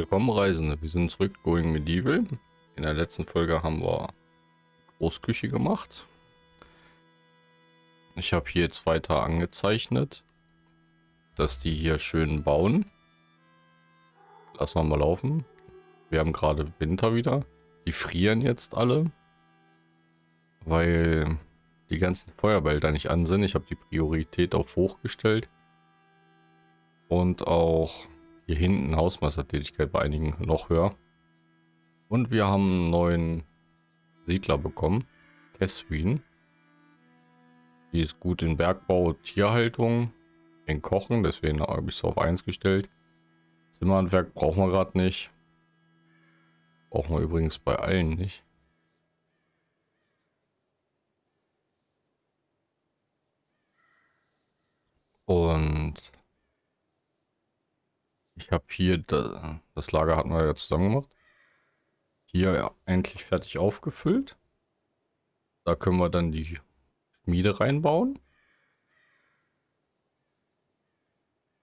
Willkommen Reisende, wir sind zurück Going Medieval. In der letzten Folge haben wir Großküche gemacht. Ich habe hier jetzt weiter angezeichnet, dass die hier schön bauen. Lassen wir mal laufen. Wir haben gerade Winter wieder. Die frieren jetzt alle, weil die ganzen Feuerbälder nicht an sind. Ich habe die Priorität auf hoch gestellt. Und auch hier hinten Hausmeistertätigkeit bei einigen noch höher. Und wir haben einen neuen Siedler bekommen. Catherine. Die ist gut in Bergbau, Tierhaltung, in Kochen, deswegen habe ich es auf 1 gestellt. Zimmerhandwerk brauchen wir gerade nicht. Brauchen wir übrigens bei allen nicht. Und ich habe hier, das Lager hatten wir ja zusammen gemacht. Hier ja, endlich fertig aufgefüllt. Da können wir dann die Schmiede reinbauen.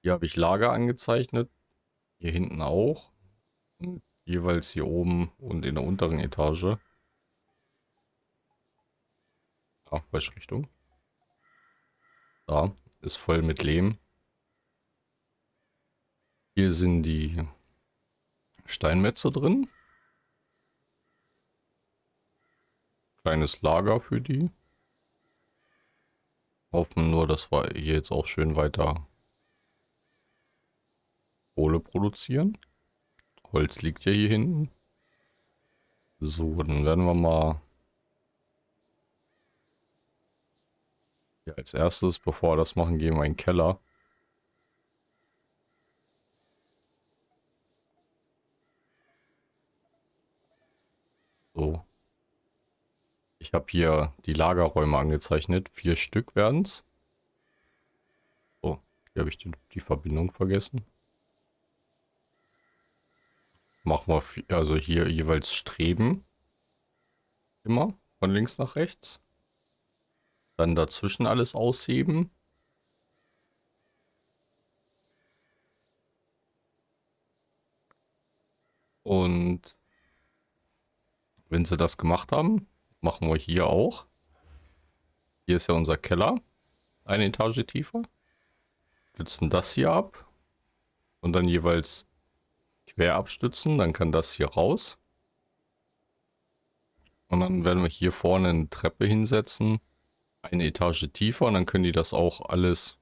Hier habe ich Lager angezeichnet. Hier hinten auch. Und jeweils hier oben und in der unteren Etage. Welche Richtung? Da ist voll mit Lehm. Hier sind die Steinmetze drin. Kleines Lager für die. Hoffen nur, dass wir hier jetzt auch schön weiter Kohle produzieren. Holz liegt ja hier hinten. So, dann werden wir mal ja, als erstes, bevor wir das machen, gehen wir in den Keller. So. Ich habe hier die Lagerräume angezeichnet. Vier Stück werden es. Oh, hier habe ich die, die Verbindung vergessen. Machen wir also hier jeweils Streben. Immer von links nach rechts. Dann dazwischen alles ausheben. Und wenn sie das gemacht haben, machen wir hier auch. Hier ist ja unser Keller. Eine Etage tiefer. Stützen das hier ab. Und dann jeweils quer abstützen. Dann kann das hier raus. Und dann werden wir hier vorne eine Treppe hinsetzen. Eine Etage tiefer. Und dann können die das auch alles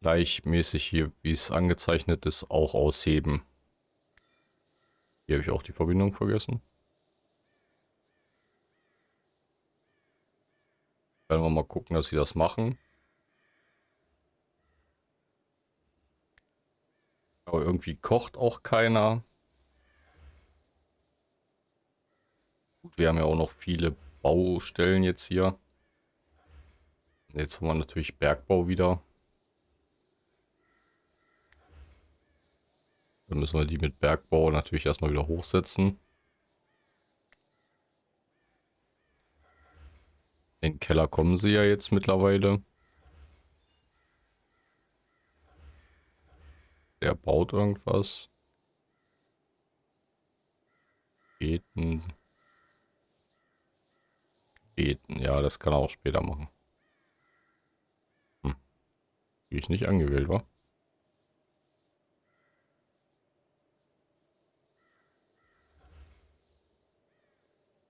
gleichmäßig hier, wie es angezeichnet ist, auch ausheben. Hier habe ich auch die Verbindung vergessen. Werden wir mal gucken, dass sie das machen. Aber irgendwie kocht auch keiner. Gut, wir haben ja auch noch viele Baustellen jetzt hier. Jetzt haben wir natürlich Bergbau wieder. Dann müssen wir die mit Bergbau natürlich erstmal wieder hochsetzen. In den Keller kommen sie ja jetzt mittlerweile. Der baut irgendwas. Beten. Beten. Ja, das kann er auch später machen. Hm. Ich nicht angewählt war.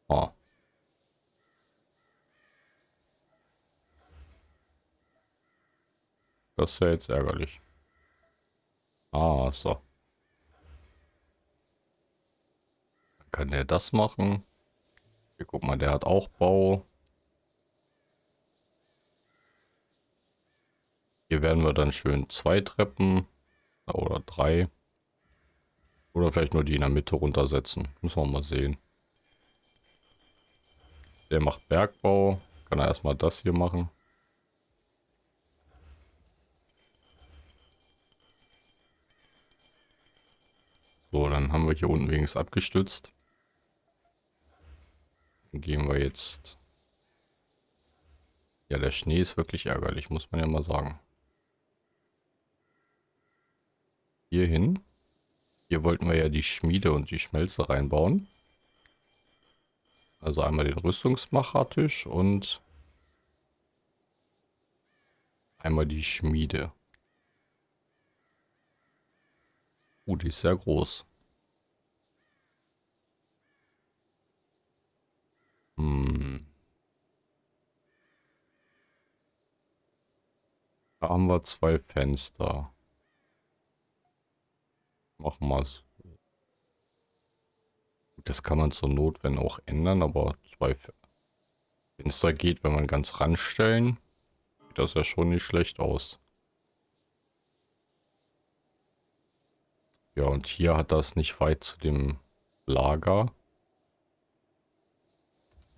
Ah. Das ist ja jetzt ärgerlich. Ah, so. Dann kann der das machen. Hier, guck mal, der hat auch Bau. Hier werden wir dann schön zwei Treppen oder drei. Oder vielleicht nur die in der Mitte runtersetzen. Müssen wir mal sehen. Der macht Bergbau. Kann er erstmal das hier machen. So, dann haben wir hier unten wenigstens abgestützt. Dann gehen wir jetzt... Ja, der Schnee ist wirklich ärgerlich, muss man ja mal sagen. Hier hin. Hier wollten wir ja die Schmiede und die Schmelze reinbauen. Also einmal den Rüstungsmachertisch und einmal die Schmiede. Uh, die ist sehr groß. Hm. Da haben wir zwei Fenster. Machen wir es. Das kann man zur Not, wenn auch ändern, aber zwei Fenster geht, wenn man ganz ranstellen, sieht das ja schon nicht schlecht aus. Ja, und hier hat das nicht weit zu dem Lager.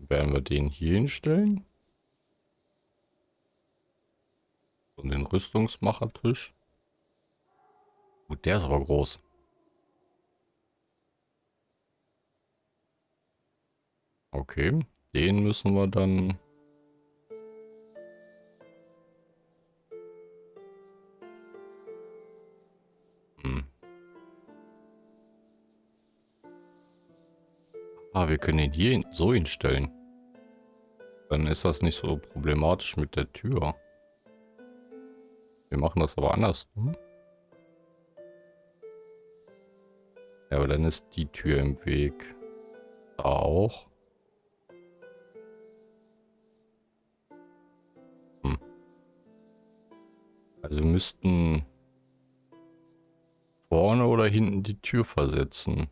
Werden wir den hier hinstellen. Und den Rüstungsmachertisch. Gut, der ist aber groß. Okay, den müssen wir dann... Hm. Ah, wir können ihn hier so hinstellen. Dann ist das nicht so problematisch mit der Tür. Wir machen das aber andersrum. Ja, aber dann ist die Tür im Weg. Da auch. Hm. Also müssten vorne oder hinten die Tür versetzen.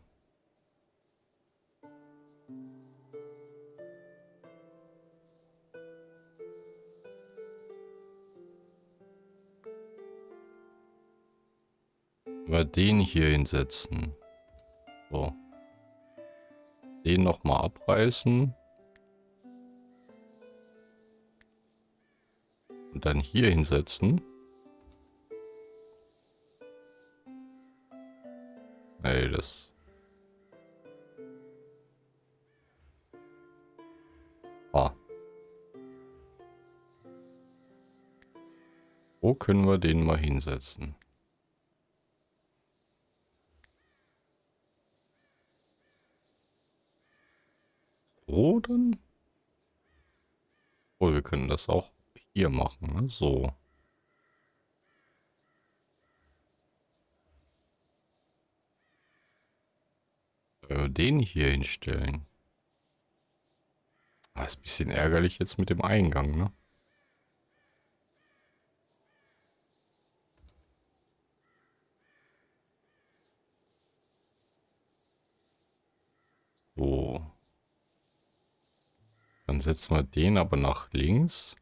Den hier hinsetzen. So. Den nochmal abreißen. Und dann hier hinsetzen. Nee, das... Ah. Wo können wir den mal hinsetzen? Dann? Oh, wir können das auch hier machen, ne? So. Den hier hinstellen. Das ah, ist ein bisschen ärgerlich jetzt mit dem Eingang, ne? So. Dann setzen wir den aber nach links.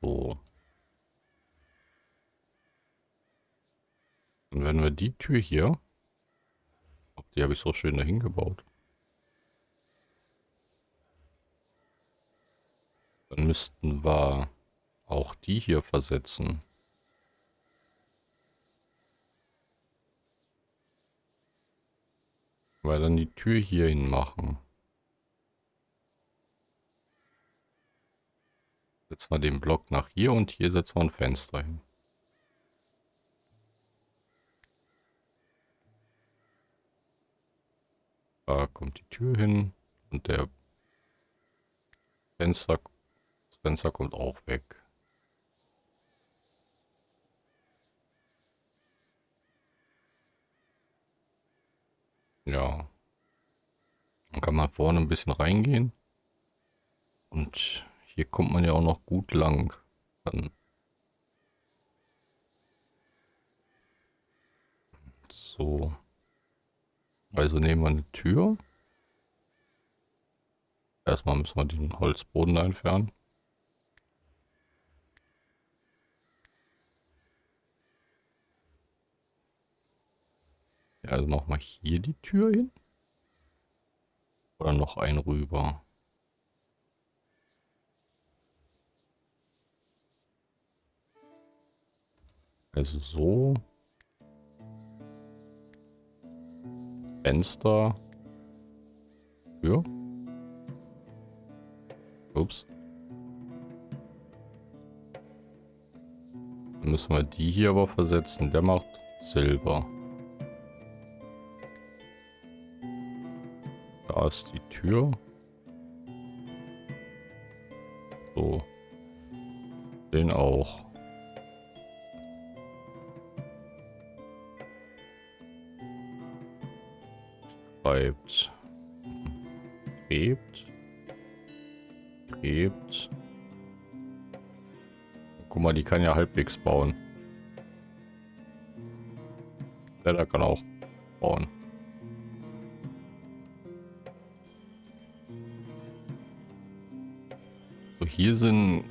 So. Und wenn wir die Tür hier, die habe ich so schön dahin gebaut. Dann müssten wir auch die hier versetzen. Weil dann die Tür hier hin machen. Setzen wir den Block nach hier und hier setzen wir ein Fenster hin. Da kommt die Tür hin und der Fenster, das Fenster kommt auch weg. Ja. Dann kann man vorne ein bisschen reingehen. Und hier kommt man ja auch noch gut lang. Dann so. Also nehmen wir eine Tür. Erstmal müssen wir den Holzboden entfernen. Ja, also machen wir hier die Tür hin. Oder noch ein rüber. Also so. Fenster. Tür. Ups. Dann müssen wir die hier aber versetzen. Der macht Silber. Da ist die Tür. So. Den auch. Schreibt. Gräbt. Gräbt. Guck mal, die kann ja halbwegs bauen. Der kann auch hier sind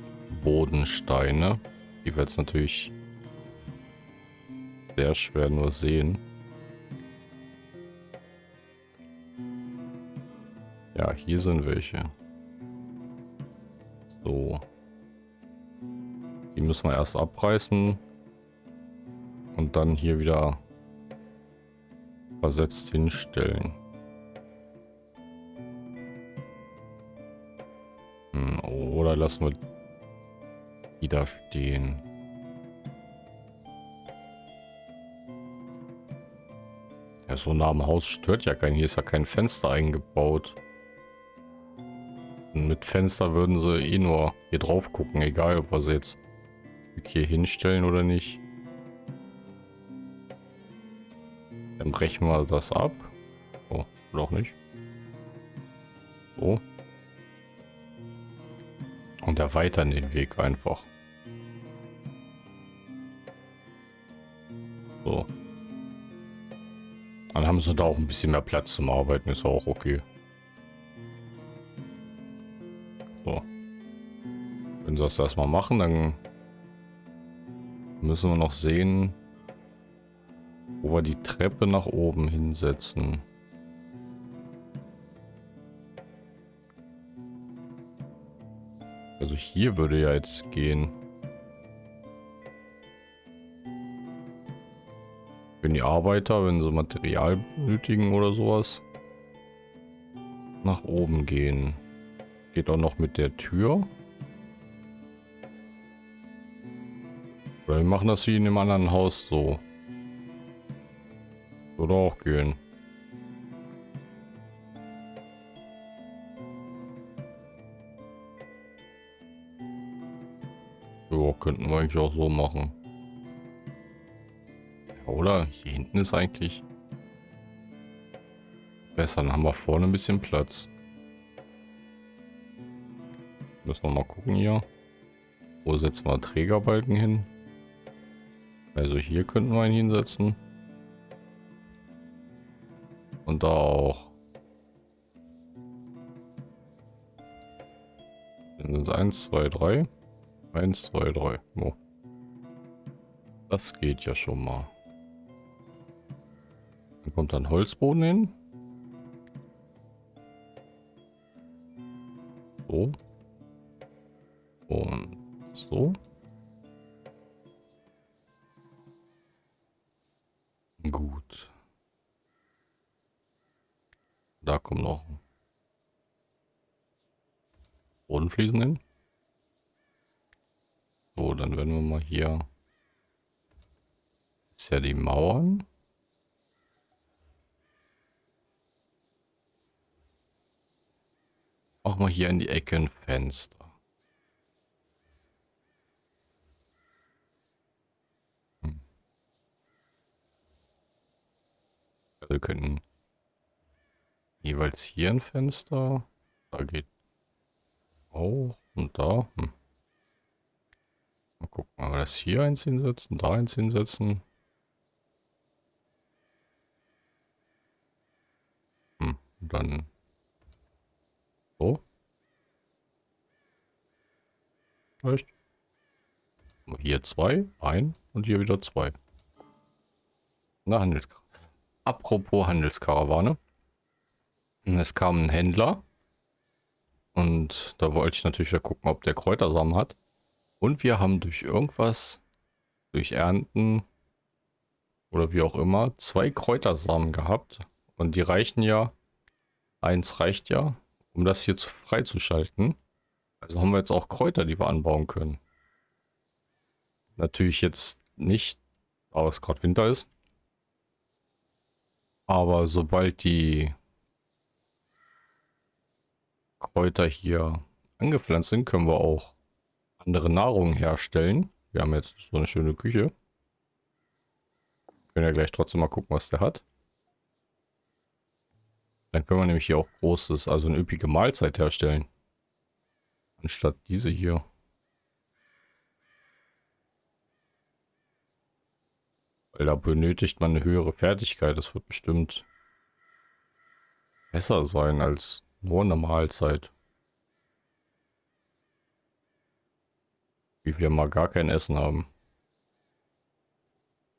Bodensteine. Die wir jetzt natürlich sehr schwer nur sehen. Ja, hier sind welche. So. Die müssen wir erst abreißen. Und dann hier wieder versetzt hinstellen. Lassen wir die da stehen. Ja, so nah am Haus stört ja kein. Hier ist ja kein Fenster eingebaut. Und mit Fenster würden sie eh nur hier drauf gucken, egal ob wir sie jetzt hier hinstellen oder nicht. Dann brechen wir das ab. Oh, noch nicht. Erweitern den Weg einfach. So. Dann haben sie da auch ein bisschen mehr Platz zum Arbeiten, ist auch okay. So. Wenn sie das erstmal machen, dann müssen wir noch sehen, wo wir die Treppe nach oben hinsetzen. Hier würde ja jetzt gehen. Wenn die Arbeiter, wenn sie Material benötigen oder sowas, nach oben gehen. Geht auch noch mit der Tür. Oder wir machen das wie in einem anderen Haus so. Würde auch gehen. Könnten wir eigentlich auch so machen. oder? Hier hinten ist eigentlich besser. Dann haben wir vorne ein bisschen Platz. Müssen wir mal gucken hier. Wo setzen wir Trägerbalken hin? Also hier könnten wir ihn hinsetzen. Und da auch. Sind es 1, 2, 3. 1, 2, 3. Oh. Das geht ja schon mal. Dann kommt dann Holzboden hin. So. Ja die Mauern. Machen wir hier in die Ecke ein Fenster. Hm. Also wir könnten jeweils hier ein Fenster. Da geht auch und da. Hm. Mal gucken, aber das hier eins hinsetzen, da eins hinsetzen. Hm, und dann so. Echt? Hier zwei, ein und hier wieder zwei. Na, Handelskarawane. Apropos Handelskarawane. Es kam ein Händler. Und da wollte ich natürlich wieder gucken, ob der Kräutersamen hat. Und wir haben durch irgendwas, durch Ernten oder wie auch immer, zwei Kräutersamen gehabt. Und die reichen ja, eins reicht ja, um das hier zu, freizuschalten. Also haben wir jetzt auch Kräuter, die wir anbauen können. Natürlich jetzt nicht, aber es gerade Winter ist. Aber sobald die Kräuter hier angepflanzt sind, können wir auch andere Nahrung herstellen. Wir haben jetzt so eine schöne Küche. Können ja gleich trotzdem mal gucken, was der hat. Dann können wir nämlich hier auch großes, also eine üppige Mahlzeit herstellen. Anstatt diese hier. Weil da benötigt man eine höhere Fertigkeit. Das wird bestimmt besser sein als nur eine Mahlzeit. Wie wir mal gar kein Essen haben.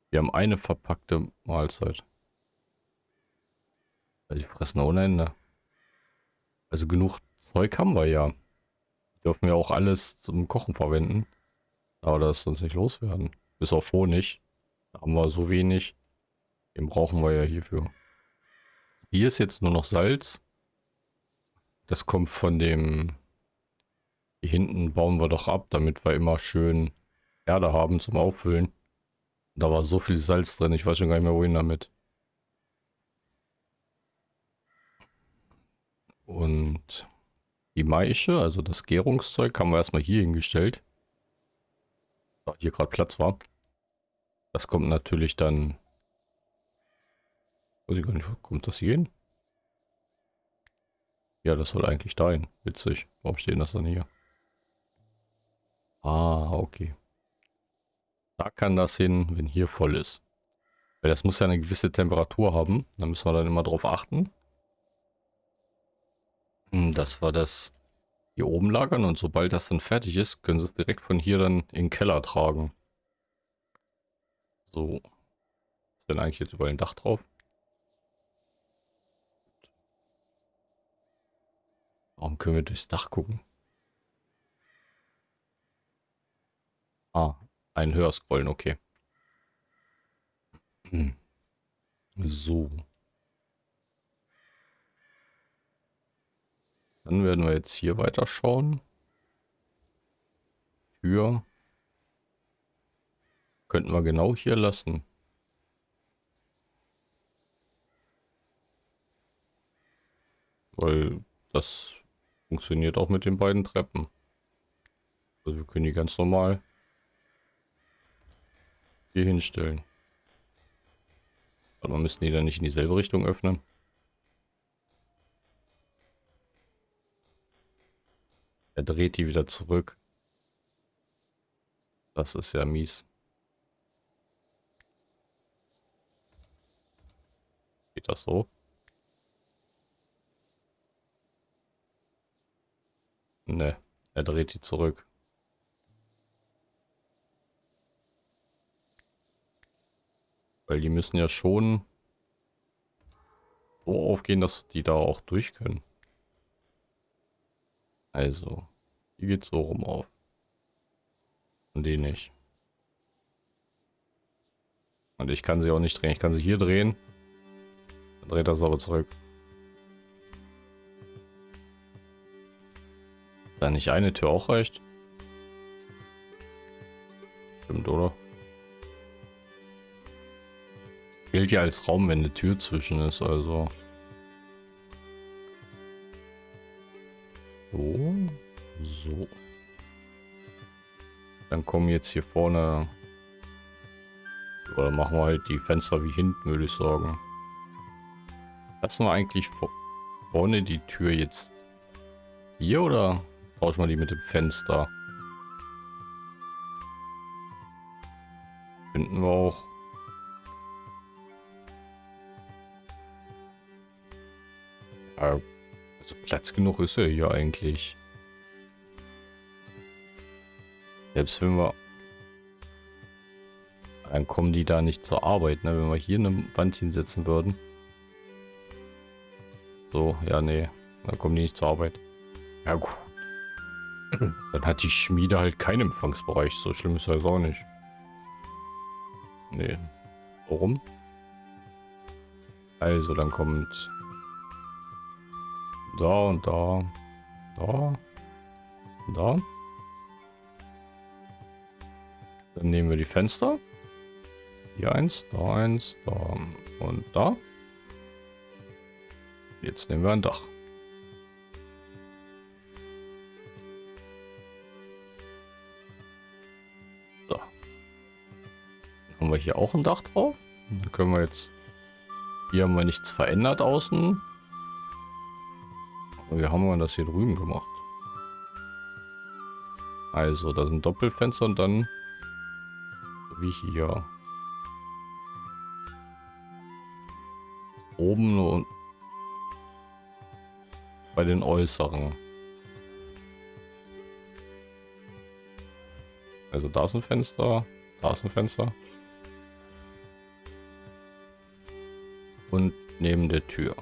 Wir haben eine verpackte Mahlzeit. Also die fressen ohne Ende. Also genug Zeug haben wir ja. Dürfen wir auch alles zum Kochen verwenden. Aber das sonst nicht loswerden. Bis auf Honig. Da haben wir so wenig. Den brauchen wir ja hierfür. Hier ist jetzt nur noch Salz. Das kommt von dem... Hier hinten bauen wir doch ab, damit wir immer schön Erde haben zum Auffüllen. Da war so viel Salz drin, ich weiß schon gar nicht mehr wohin damit. Und die Maische, also das Gärungszeug, haben wir erstmal hier hingestellt. Da hier gerade Platz war. Das kommt natürlich dann... Weiß ich gar nicht, kommt das hier hin? Ja, das soll eigentlich dahin. Witzig. Warum stehen das dann hier? Ah, okay. Da kann das hin, wenn hier voll ist. Weil das muss ja eine gewisse Temperatur haben. Da müssen wir dann immer drauf achten. Hm, das war das hier oben lagern und sobald das dann fertig ist, können sie es direkt von hier dann in den Keller tragen. So. Ist denn eigentlich jetzt über ein Dach drauf? Warum können wir durchs Dach gucken? Ah, ein höher scrollen, okay. Hm. So. Dann werden wir jetzt hier weiter schauen. Tür. Könnten wir genau hier lassen. Weil das funktioniert auch mit den beiden Treppen. Also wir können die ganz normal hier hinstellen. Aber müssen die dann nicht in dieselbe Richtung öffnen. Er dreht die wieder zurück. Das ist ja mies. Geht das so? Ne, er dreht die zurück. Weil die müssen ja schon so aufgehen, dass die da auch durch können. Also, die geht so rum auf. Und die nicht. Und ich kann sie auch nicht drehen. Ich kann sie hier drehen. Dann dreht das aber zurück. Da nicht eine Tür auch reicht? Stimmt, oder? Gilt ja als Raum, wenn eine Tür zwischen ist, also. So. So. Dann kommen jetzt hier vorne. Oder machen wir halt die Fenster wie hinten, würde ich sagen. Lassen wir eigentlich vorne die Tür jetzt hier oder tauschen wir die mit dem Fenster? Finden wir auch Also Platz genug ist er hier eigentlich. Selbst wenn wir... Dann kommen die da nicht zur Arbeit, ne? Wenn wir hier eine Wand hinsetzen würden. So, ja, nee. Dann kommen die nicht zur Arbeit. Ja, gut. Dann hat die Schmiede halt keinen Empfangsbereich. So schlimm ist das auch nicht. Nee. Warum? Also, dann kommt da und da. Da. Da. Dann Dann nehmen wir die Fenster. Hier eins, da eins, da und da. Jetzt nehmen wir ein Dach. So. Dann haben wir hier auch ein Dach drauf. Dann können wir jetzt... Hier haben wir nichts verändert außen. Wir haben das hier drüben gemacht. Also, da sind Doppelfenster und dann... Wie hier. Oben und bei den äußeren. Also da ist ein Fenster, da ist ein Fenster. Und neben der Tür.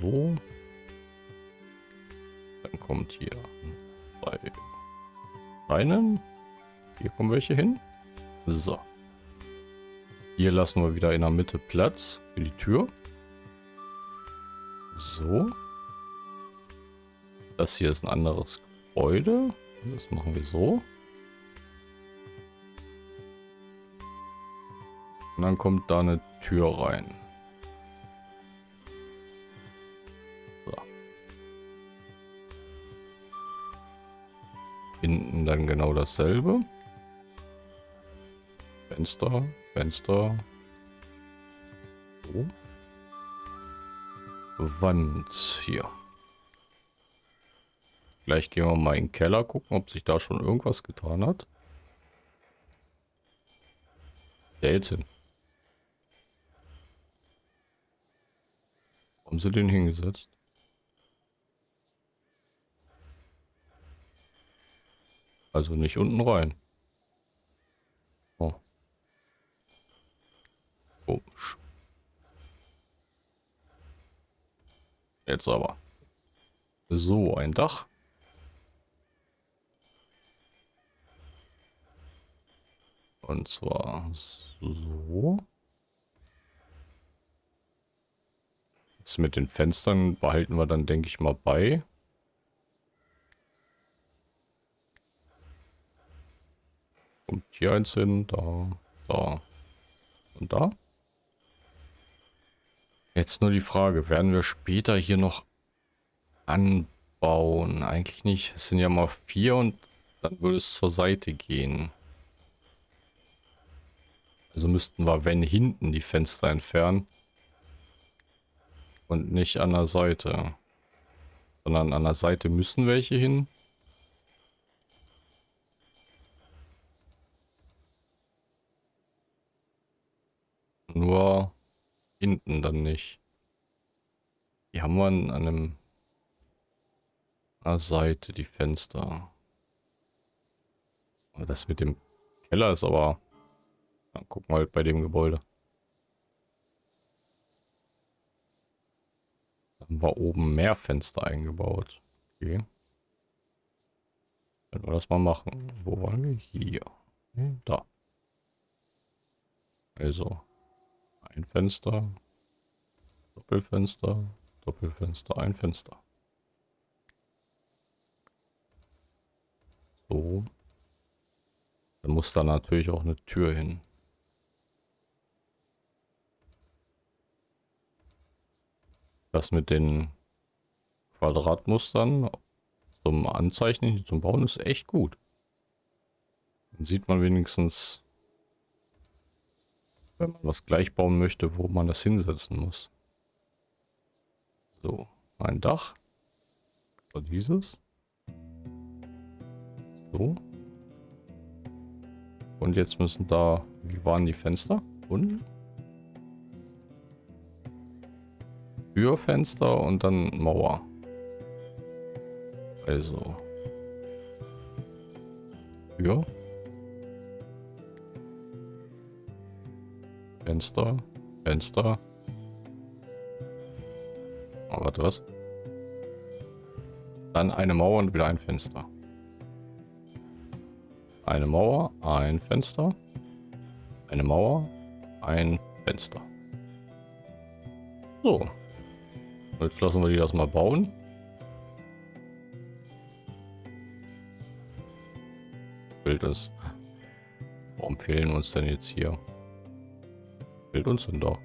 So. Dann kommt hier bei Beinen. Hier kommen welche hin. So. Hier lassen wir wieder in der Mitte Platz für die Tür. So. Das hier ist ein anderes Gebäude. Das machen wir so. Und dann kommt da eine Tür rein. Hinten dann genau dasselbe. Fenster, Fenster. So. Wand hier. Gleich gehen wir mal in den Keller gucken, ob sich da schon irgendwas getan hat. Der jetzt hin. Haben sie den hingesetzt? Also nicht unten rein. Oh. Komisch. Jetzt aber. So, ein Dach. Und zwar so. Das mit den Fenstern behalten wir dann, denke ich mal, bei. Kommt hier eins hin, da, da und da. Jetzt nur die Frage, werden wir später hier noch anbauen? Eigentlich nicht. Es sind ja mal vier und dann würde es zur Seite gehen. Also müssten wir, wenn, hinten die Fenster entfernen. Und nicht an der Seite. Sondern an der Seite müssen welche hin. Nur Hinten dann nicht. Die haben wir an einem einer Seite, die Fenster. Das mit dem Keller ist aber... Dann gucken wir halt bei dem Gebäude. Da haben wir oben mehr Fenster eingebaut. Okay. Können wir das mal machen. Wo wollen wir? Hier. Da. Also. Ein Fenster. Doppelfenster. Doppelfenster. Ein Fenster. So. Dann muss da natürlich auch eine Tür hin. Das mit den Quadratmustern zum Anzeichnen, zum Bauen ist echt gut. Dann sieht man wenigstens, wenn man was gleich bauen möchte, wo man das hinsetzen muss. So, ein Dach. So dieses. So. Und jetzt müssen da, wie waren die Fenster? Unten? Türfenster und dann Mauer. Also. Tür. Fenster, Fenster. Oh, warte, was? Dann eine Mauer und wieder ein Fenster. Eine Mauer, ein Fenster. Eine Mauer, ein Fenster. So. Jetzt lassen wir die das mal bauen. Bild ist. Warum fehlen uns denn jetzt hier? Uns denn da?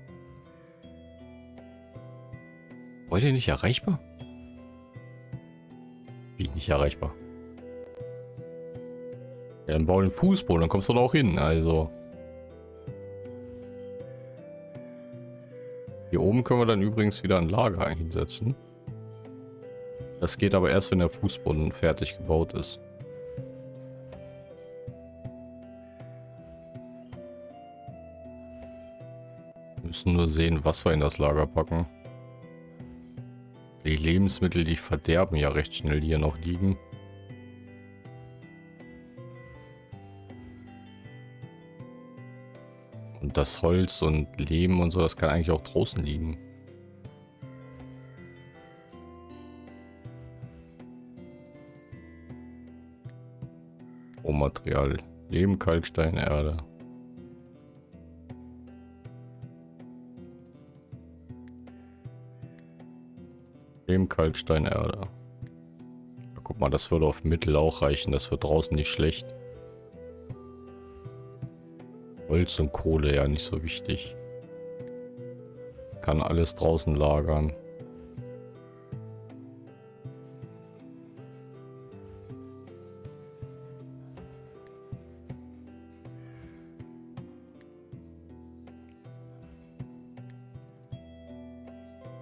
Heute nicht erreichbar? Wie nicht erreichbar? Ja, dann bau den Fußboden, dann kommst du da auch hin. Also. Hier oben können wir dann übrigens wieder ein Lager hinsetzen. Das geht aber erst, wenn der Fußboden fertig gebaut ist. Müssen nur sehen, was wir in das Lager packen. Die Lebensmittel, die verderben ja recht schnell, hier noch liegen. Und das Holz und Lehm und so, das kann eigentlich auch draußen liegen. Rohmaterial. Lehm, Kalkstein, Erde. Lehm, Kalkstein, Erde. Ja, guck mal, das würde auf Mittel auch reichen. Das wird draußen nicht schlecht. Holz und Kohle ja nicht so wichtig. Kann alles draußen lagern.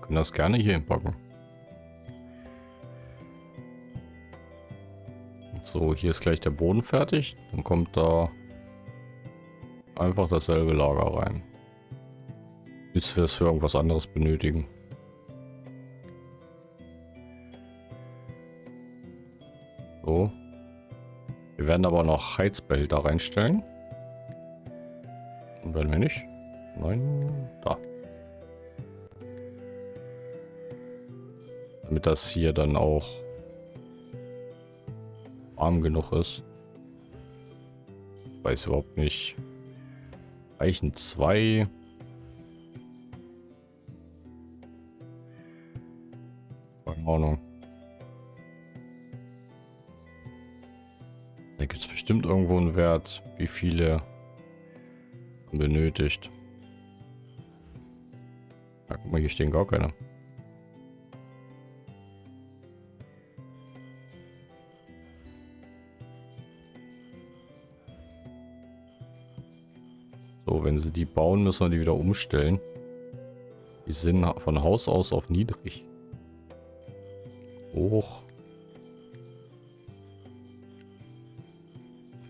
Können das gerne hier hinpacken. So, hier ist gleich der Boden fertig. Dann kommt da einfach dasselbe Lager rein. Bis wir es für irgendwas anderes benötigen. So. Wir werden aber noch Heizbehälter reinstellen. Und wenn wir nicht. Nein, da. Damit das hier dann auch warm genug ist. Ich weiß überhaupt nicht, Reichen zwei. Keine Ahnung. Da gibt es bestimmt irgendwo einen Wert, wie viele benötigt. Ja, guck mal, hier stehen gar keine. Bauen, müssen wir die wieder umstellen. Die sind von Haus aus auf niedrig. Hoch.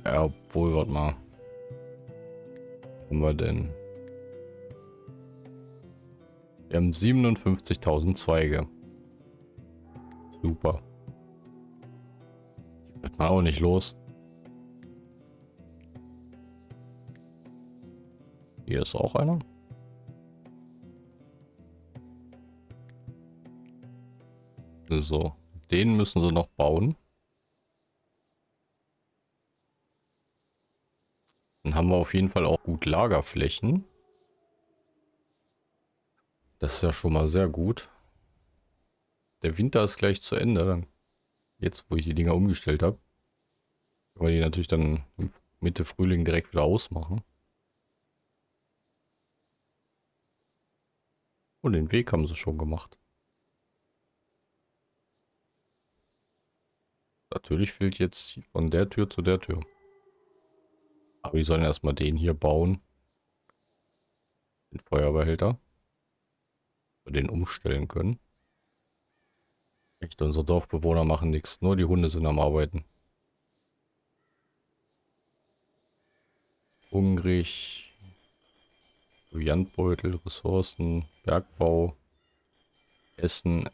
Ja, obwohl, warte mal. Haben wir denn? Wir haben 57.000 Zweige. Super. Wird mal auch nicht los. Hier ist auch einer. So, den müssen sie noch bauen. Dann haben wir auf jeden Fall auch gut Lagerflächen. Das ist ja schon mal sehr gut. Der Winter ist gleich zu Ende. Jetzt, wo ich die Dinger umgestellt habe. Können wir die natürlich dann Mitte Frühling direkt wieder ausmachen. Und den Weg haben sie schon gemacht. Natürlich fehlt jetzt von der Tür zu der Tür. Aber wir sollen erstmal den hier bauen. Den Feuerbehälter. Wir den umstellen können. Echt, unsere Dorfbewohner machen nichts. Nur die Hunde sind am Arbeiten. Hungrig. Proviantbeutel, Ressourcen, Bergbau, Essen.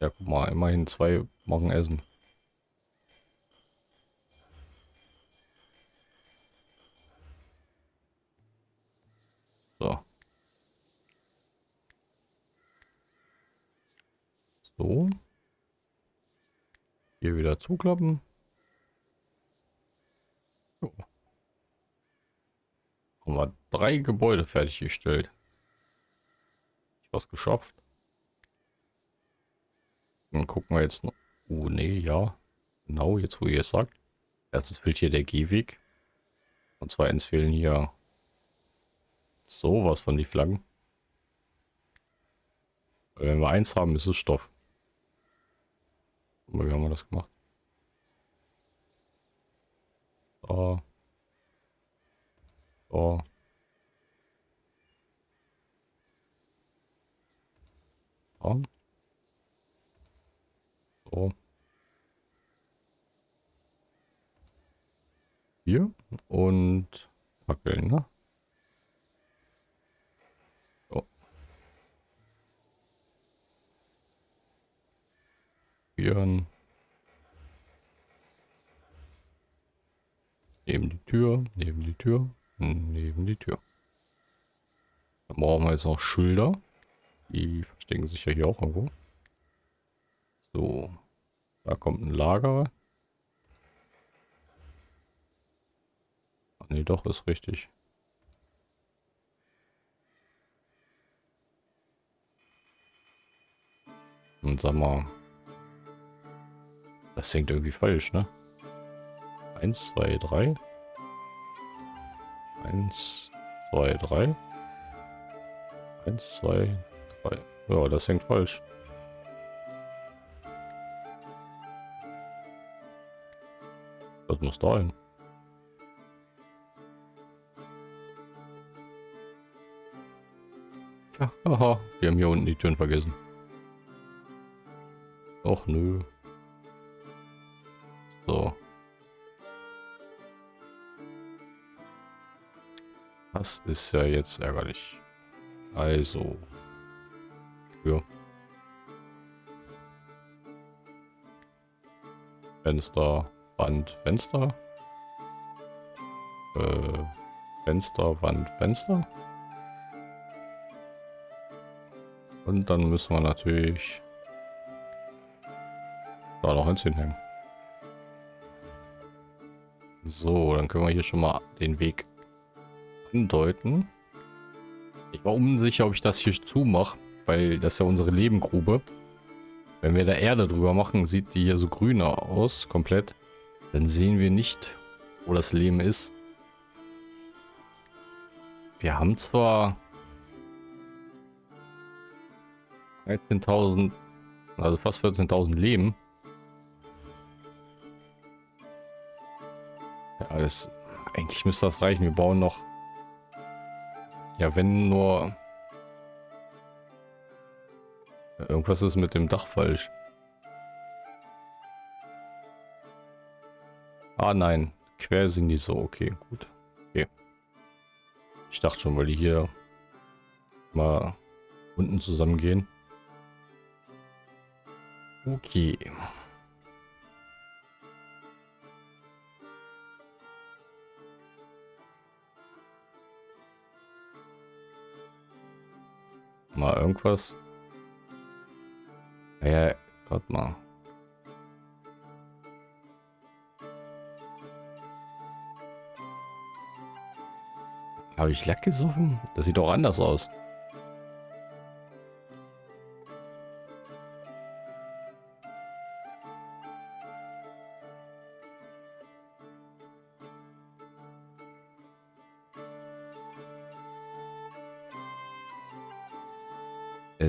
Ja, guck mal, immerhin zwei machen Essen. So. So. Hier wieder zuklappen. So. Haben wir drei Gebäude fertiggestellt. Was geschafft. Dann gucken wir jetzt noch. Oh, nee, ja. Genau, jetzt wo ihr es sagt. Erstens fehlt hier der Gehweg. Und zweitens fehlen hier sowas von die Flaggen. Weil wenn wir eins haben, ist es Stoff. Aber wie haben wir das gemacht? So. So. So. So. Hier und Fackeln, ne? Neben die Tür, neben die Tür, neben die Tür. Dann brauchen wir jetzt noch Schilder. Die verstecken sich ja hier auch irgendwo. So. Da kommt ein Lager. Nee, doch, ist richtig. Und sag mal. Das hängt irgendwie falsch, ne? Eins, zwei, drei. Eins, zwei, drei. Eins, zwei, drei. Ja, das hängt falsch. Das muss da hin. Haha, wir haben hier unten die Türen vergessen. Och nö. So. Das ist ja jetzt ärgerlich. Also. Ja. Fenster, Wand, Fenster. Äh, Fenster, Wand, Fenster. Und dann müssen wir natürlich da noch eins hinhängen. So, dann können wir hier schon mal den Weg andeuten. Ich war unsicher, ob ich das hier zumache, weil das ist ja unsere Lebengrube. Wenn wir da Erde drüber machen, sieht die hier so grüner aus, komplett. Dann sehen wir nicht, wo das Leben ist. Wir haben zwar 13.000, also fast 14.000 Leben. Ja, das, eigentlich müsste das reichen. Wir bauen noch ja, wenn nur... Irgendwas ist mit dem Dach falsch. Ah nein, quer sind die so. Okay, gut. Okay. Ich dachte schon, weil die hier mal unten zusammengehen. Okay. Mal irgendwas. Ja, warte mal. Habe ich Lack gesoffen? Das sieht doch anders aus.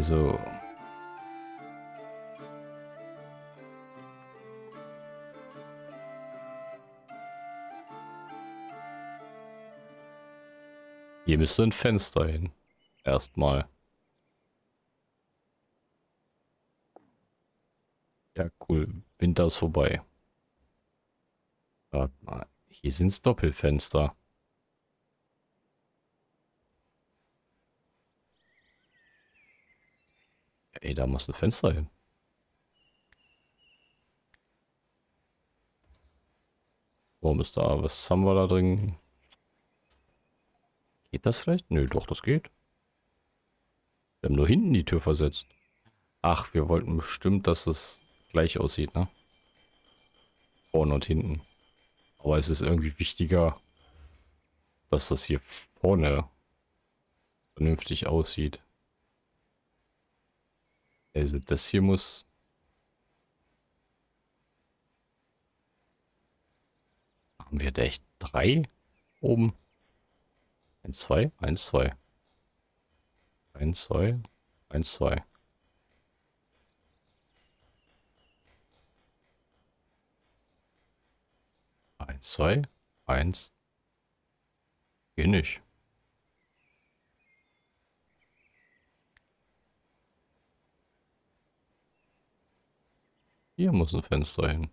Also... Hier müsste ein Fenster hin. Erstmal. Ja, cool. Winter ist vorbei. Warte mal. Hier sind Doppelfenster. Ey, da muss ein Fenster hin. Warum ist da? Was haben wir da drin? Geht das vielleicht? Nö, doch, das geht. Wir haben nur hinten die Tür versetzt. Ach, wir wollten bestimmt, dass es gleich aussieht, ne? Vorne und hinten. Aber es ist irgendwie wichtiger, dass das hier vorne vernünftig aussieht. Also das hier muss... Haben wir da echt drei oben? Eins, zwei, eins, zwei. Eins, zwei, eins, zwei. Eins, zwei, eins. Geh nicht. Hier muss ein Fenster hin.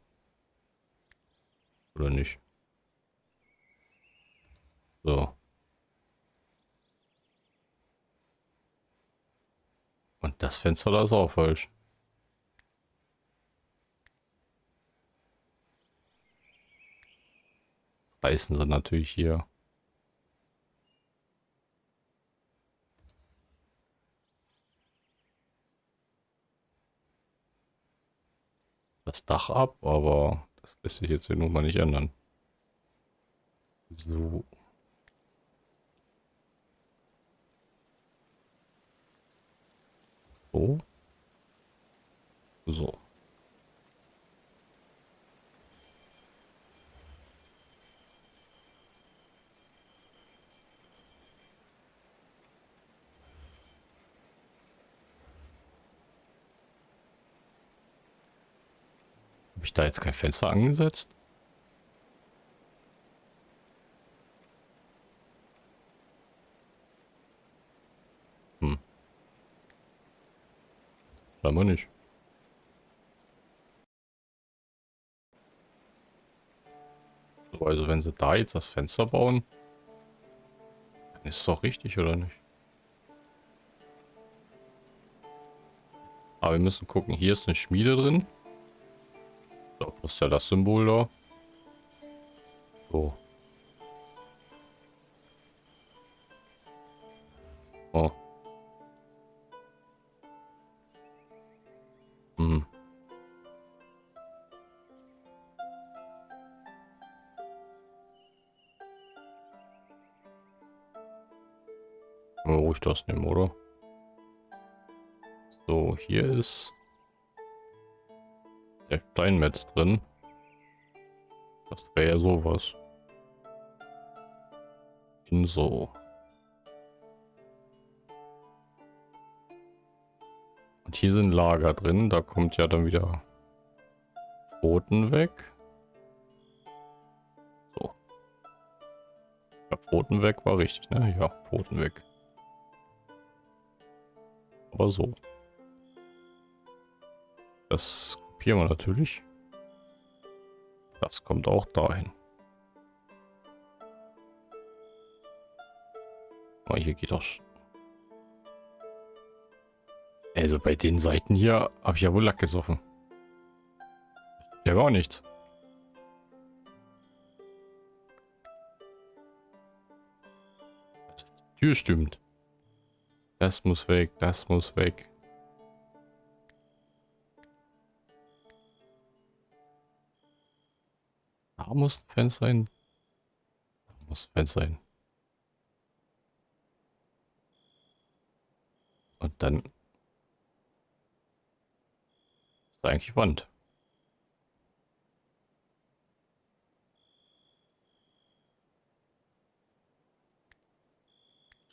Oder nicht? So. Und das Fenster da ist auch falsch. Reißen sie natürlich hier. Das Dach ab, aber das lässt sich jetzt hier nun mal nicht ändern. So. So. So. Habe ich da jetzt kein Fenster angesetzt? Hm. Scheinbar nicht. So, also wenn sie da jetzt das Fenster bauen, dann ist es doch richtig, oder nicht? Aber wir müssen gucken, hier ist eine Schmiede drin. So, wo ist ja das Symbol da? So. Oh. Hm. Ruhig das nehmen, oder? So, hier ist der Steinmetz drin. Das wäre ja sowas. In so. Und hier sind Lager drin. Da kommt ja dann wieder Pfoten weg. So. Ja, Pfoten weg war richtig, ne? Ja, Pfoten weg. Aber so. Das kopieren wir natürlich. Das kommt auch dahin. Oh, hier geht das. Also bei den Seiten hier habe ich ja wohl Lack gesoffen. Ja, gar nichts. die Tür stimmt. Das muss weg, das muss weg. Muss ein Fenster sein. Da muss ein Fenster sein. Und dann ist eigentlich Wand.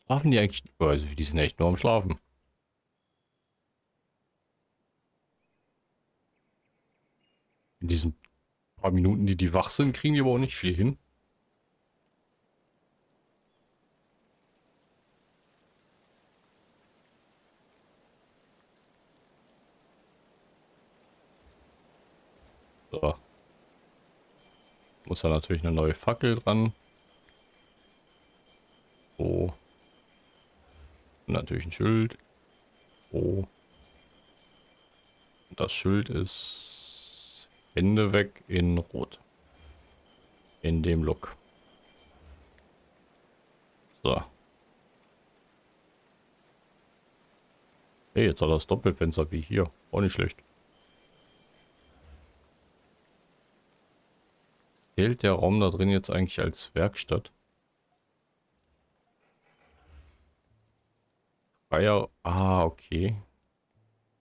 Schlafen die eigentlich? Also die sind echt nur am Schlafen. In diesem paar Minuten, die die wach sind, kriegen die aber auch nicht viel hin. So. Muss da natürlich eine neue Fackel dran. So. Und natürlich ein Schild. So. Das Schild ist Hände weg in Rot. In dem Look. So. Hey, jetzt hat er das Doppelfenster wie hier. Auch nicht schlecht. Zählt der Raum da drin jetzt eigentlich als Werkstatt? Freier. Ah, okay.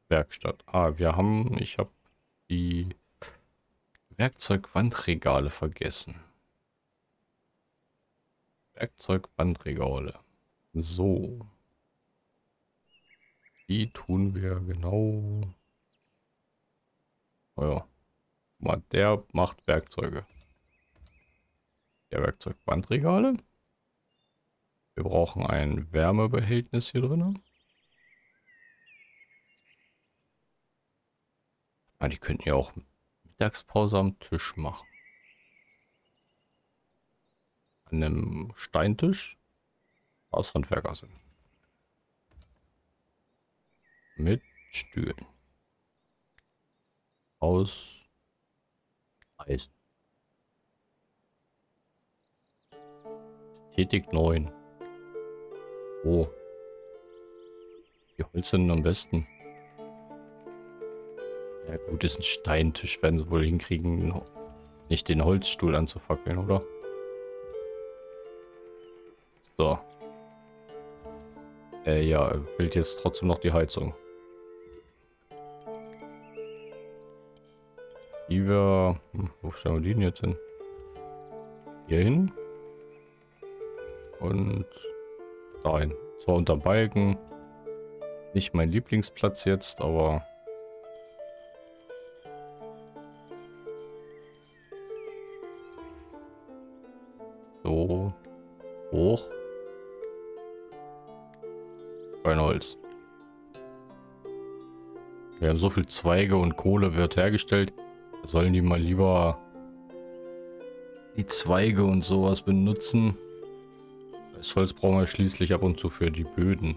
Werkstatt. Ah, wir haben, ich habe die Werkzeugwandregale vergessen. Werkzeugbandregale. So. Die tun wir genau. Oh ja. Mal, der macht Werkzeuge. Der Werkzeugbandregale. Wir brauchen ein Wärmebehältnis hier drin. Ah, die könnten ja auch Mittagspause am Tisch machen. An einem Steintisch aus Handwerker sind. Mit Stühlen. Aus Eisen. Ästhetik 9. Oh. Die Holz sind am besten. Ja gut, ist ein Steintisch, werden sie wohl hinkriegen, nicht den Holzstuhl anzufackeln, oder? So. Äh, ja, will jetzt trotzdem noch die Heizung. Die wir... Hm, wo stellen wir die denn jetzt hin? Hier hin. Und dahin. Zwar unter Balken. Nicht mein Lieblingsplatz jetzt, aber... Hoch. Kein Holz. Wir haben so viel Zweige und Kohle wird hergestellt. Sollen die mal lieber die Zweige und sowas benutzen? Das Holz brauchen wir schließlich ab und zu für die Böden.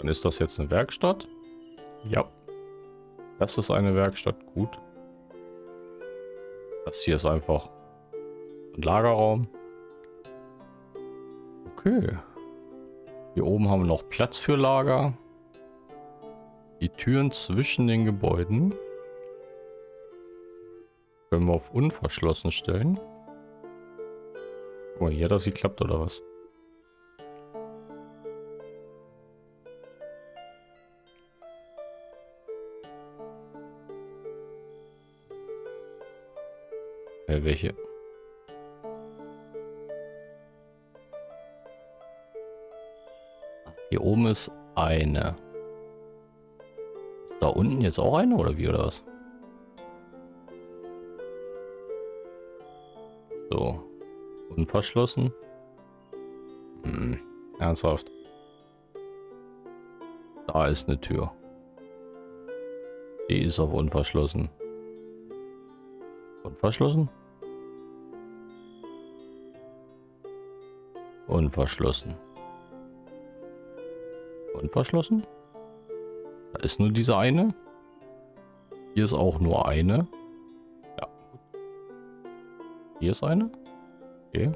Dann ist das jetzt eine Werkstatt. Ja. Das ist eine Werkstatt. Gut. Das hier ist einfach ein Lagerraum. Okay. Hier oben haben wir noch Platz für Lager. Die Türen zwischen den Gebäuden können wir auf unverschlossen stellen. Guck mal, hier hat das geklappt oder was? Äh, welche? Hier oben ist eine. Ist da unten jetzt auch eine oder wie oder was? So. Unverschlossen. Hm. Ernsthaft. Da ist eine Tür. Die ist auf unverschlossen. Unverschlossen? Unverschlossen. Unverschlossen? Da ist nur diese eine. Hier ist auch nur eine. Ja. Hier ist eine. Okay.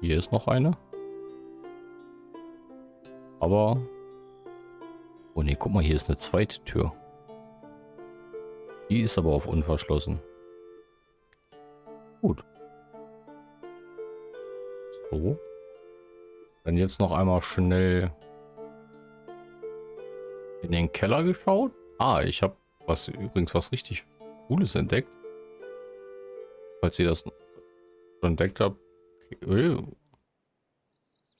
Hier ist noch eine. Aber... Oh ne, guck mal, hier ist eine zweite Tür. Die ist aber auf unverschlossen. Gut. So. Dann jetzt noch einmal schnell in den Keller geschaut. Ah, ich habe was übrigens was richtig Cooles entdeckt. Falls ihr das entdeckt habt. Okay.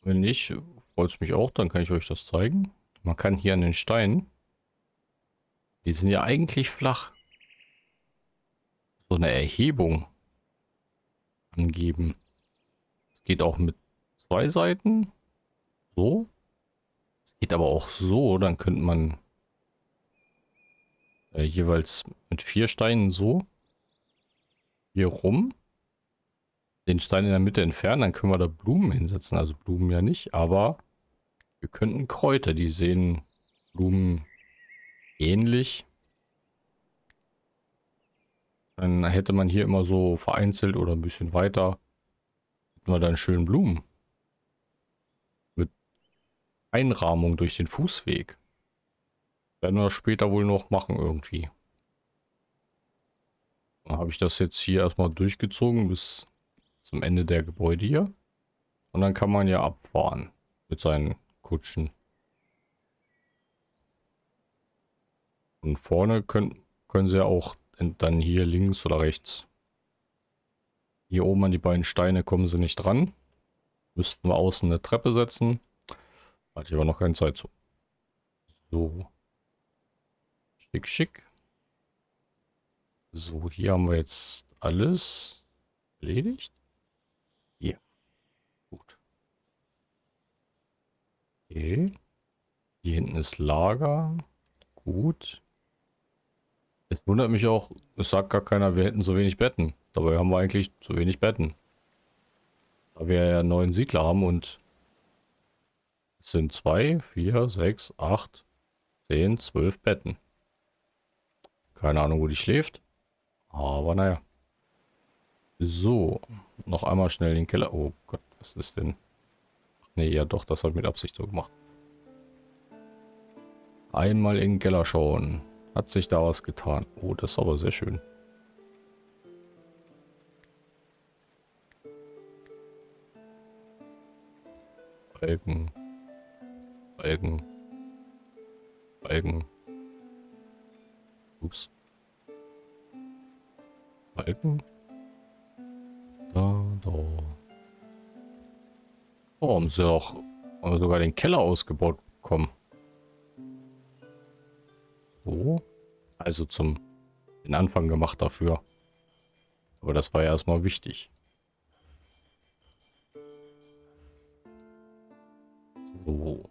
Wenn nicht, freut es mich auch, dann kann ich euch das zeigen. Man kann hier an den Steinen, die sind ja eigentlich flach, so eine Erhebung angeben. Es geht auch mit zwei Seiten. So. Es geht aber auch so. Dann könnte man äh, jeweils mit vier Steinen so hier rum den Stein in der Mitte entfernen. Dann können wir da Blumen hinsetzen. Also Blumen ja nicht, aber wir könnten Kräuter. Die sehen Blumen ähnlich. Dann hätte man hier immer so vereinzelt oder ein bisschen weiter hätten wir dann schön Blumen. Mit Einrahmung durch den Fußweg. Werden wir später wohl noch machen irgendwie. Dann habe ich das jetzt hier erstmal durchgezogen bis zum Ende der Gebäude hier. Und dann kann man ja abfahren. Mit seinen Kutschen. Und vorne können, können sie ja auch dann hier links oder rechts. Hier oben an die beiden Steine kommen sie nicht dran. Müssten wir außen eine Treppe setzen. Hatte ich aber noch keine Zeit zu. So. Schick, schick. So, hier haben wir jetzt alles erledigt. Hier. Gut. Okay. Hier hinten ist Lager. Gut. Es wundert mich auch, es sagt gar keiner, wir hätten so wenig Betten. Dabei haben wir eigentlich zu wenig Betten. Da wir ja neun Siedler haben und es sind zwei, vier, sechs, acht, zehn, zwölf Betten. Keine Ahnung, wo die schläft. Aber naja. So, noch einmal schnell den Keller. Oh Gott, was ist denn? Nee, ja doch, das hat mit Absicht so gemacht. Einmal in den Keller schauen. Hat sich da was getan. Oh, das ist aber sehr schön. Balken. Balken. Balken. Ups. Balken. Da, da. Oh, haben sie auch sogar den Keller ausgebaut bekommen. Also zum den Anfang gemacht dafür. Aber das war ja erstmal wichtig. So.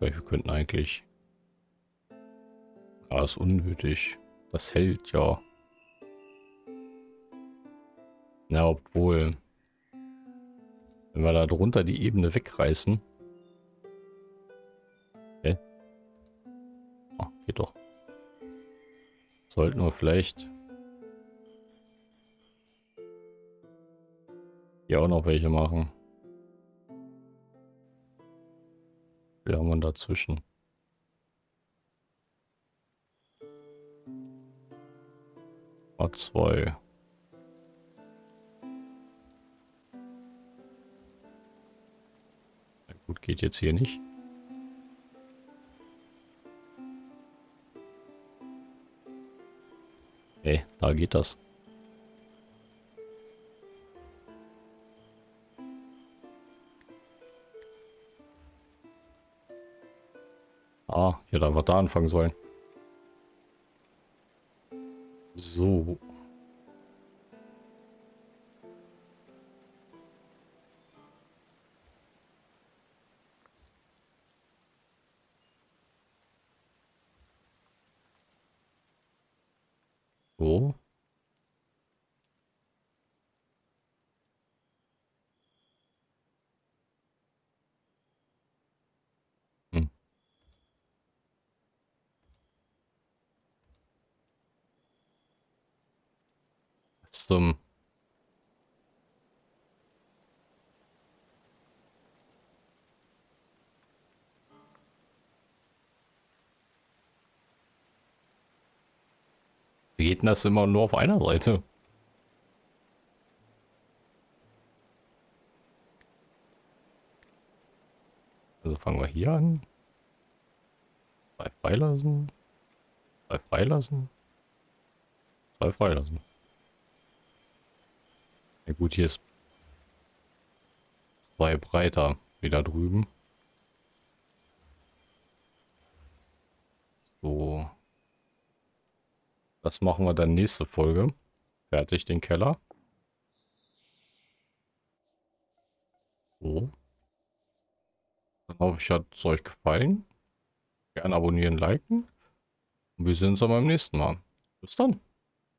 Wir könnten eigentlich... Ah, ist unnötig. Das hält ja. Na, obwohl... Wenn wir da drunter die Ebene wegreißen... geht doch. Sollten wir vielleicht... Hier auch noch welche machen. Wie haben wir dazwischen? A2. Na gut, geht jetzt hier nicht. Hey, da geht das. Ah, ja, da wir da anfangen sollen. So. So. Zum... Wie geht denn das immer nur auf einer Seite? Also fangen wir hier an. Zwei freilassen. Zwei freilassen. Zwei freilassen. Ja gut, hier ist zwei breiter wie da drüben. So. Das machen wir dann nächste Folge. Fertig den Keller. So. Dann hoffe ich, hat es euch gefallen. Gerne abonnieren, liken. Und wir sehen uns dann beim nächsten Mal. Bis dann.